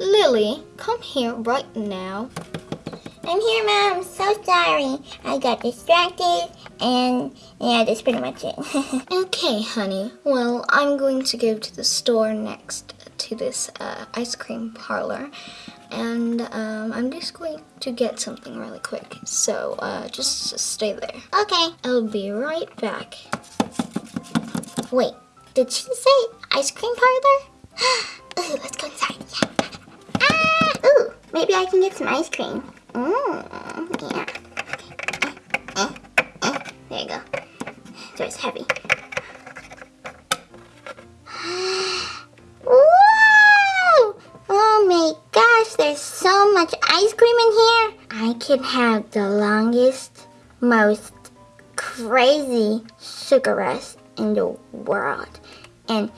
Lily, come here right now. I'm here, Mom. I'm so sorry. I got distracted, and yeah, that's pretty much it. Okay, honey. Well, I'm going to go to the store next to this uh, ice cream parlor, and um, I'm just going to get something really quick. So uh, just, just stay there. okay. I'll be right back. Wait, did she say ice cream parlor? Ooh, let's go inside. Yeah. Maybe I can get some ice cream. Mmm, yeah. Okay. Eh, eh, eh. There you go. So it's heavy. Whoa! Oh my gosh, there's so much ice cream in here. I can have the longest, most crazy sugar rush in the world. And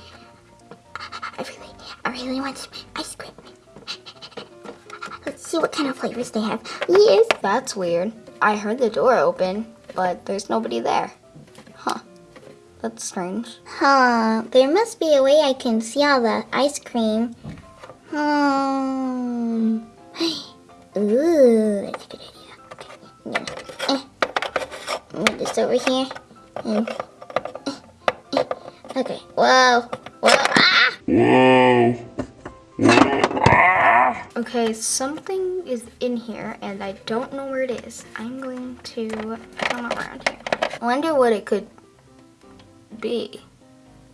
I really, I really want some ice cream. Let's see what kind of flavors they have. Yes. That's weird. I heard the door open, but there's nobody there. Huh. That's strange. Huh. There must be a way I can see all the ice cream. Hmm. Ooh, that's a good idea. Okay. I'm gonna eh, move this over here. And, eh, eh. Okay. Whoa. Whoa. Ah! Whoa. Okay, something is in here and I don't know where it is. I'm going to come around here. I wonder what it could be.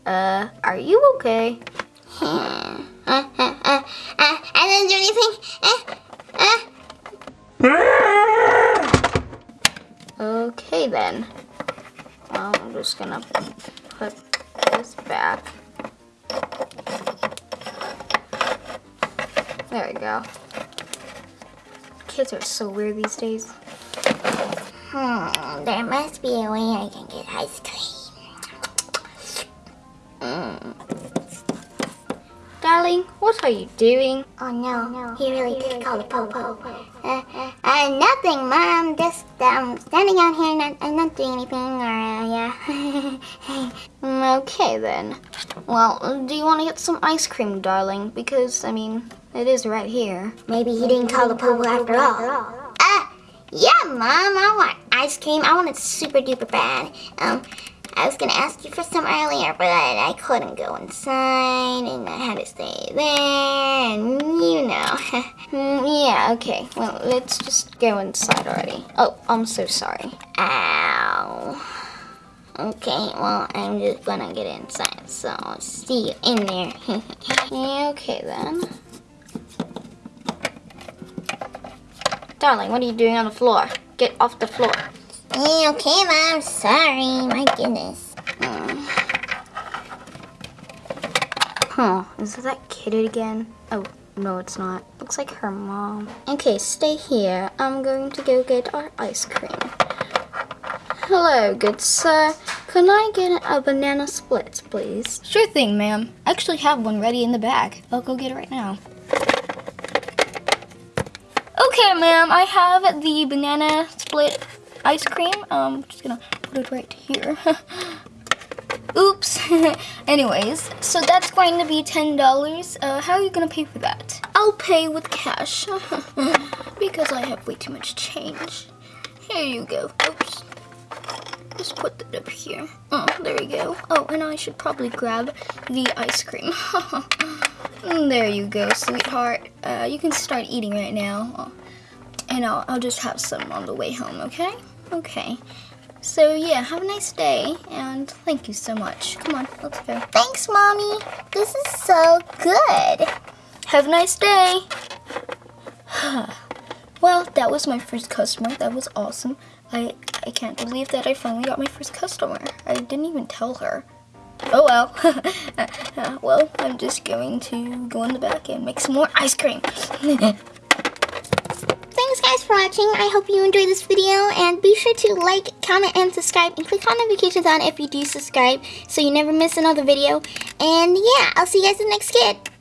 Uh, are you okay? Uh, uh, uh, uh, I didn't do anything. Uh, uh. Okay then. Well, I'm just gonna put this back. There we go. Kids are so weird these days. Hmm, there must be a way I can get ice cream. Darling, what are you doing? Oh no, no. he really did call the po Uh, uh, nothing, Mom. Just um, standing out here, not, I'm not doing anything, or uh, yeah. Mm, Okay then. Well, do you want to get some ice cream, darling? Because, I mean, it is right here. Maybe he didn't call the popo after all. Uh, yeah, Mom. I want ice cream. I want it super duper bad. Um, I was gonna ask you for some earlier, but I, I couldn't go inside, and I had to stay there, and you know. Mm, yeah, okay. Well, let's just go inside already. Oh, I'm so sorry. Ow. Okay, well, I'm just gonna get inside, so see you in there. Okay then. Darling, what are you doing on the floor? Get off the floor. Yeah, okay, Mom. Sorry. My goodness. Mm. Huh, is that kid again? Oh, no, it's not. Looks like her mom. Okay, stay here. I'm going to go get our ice cream. Hello, good sir. Can I get a banana split, please? Sure thing, ma'am. I actually have one ready in the bag. I'll go get it right now. Okay, ma'am, I have the banana split ice cream. Um, I'm just gonna put it right here. Oops. Anyways, so that's going to be $10. Uh, how are you gonna pay for that? I'll pay with cash because I have way too much change. Here you go. Oops. Just put it up here. Oh, there we go. Oh, and I should probably grab the ice cream. There you go, sweetheart. Uh, you can start eating right now. Oh, And I'll, I'll just have some on the way home, okay? Okay. So yeah, have a nice day, and thank you so much. Come on, let's go. Thanks, Mommy. This is so good. Have a nice day. well, that was my first customer. That was awesome. I I can't believe that I finally got my first customer. I didn't even tell her. Oh well. Well, I'm just going to go in the back and make some more ice cream. For watching. I hope you enjoyed this video. And be sure to like, comment, and subscribe. And click on notifications on if you do subscribe so you never miss another video. And yeah, I'll see you guys in the next skit.